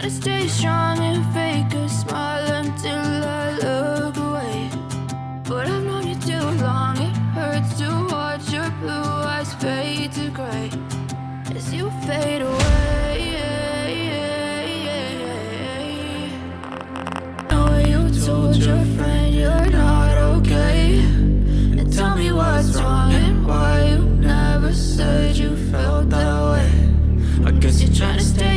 Try to stay strong and fake a smile until I look away. But I've known you too long, it hurts to watch your blue eyes fade to gray. As you fade away Now you told your friend you're not okay. And tell me what's wrong and why you never said you felt that way. I guess you're trying to stay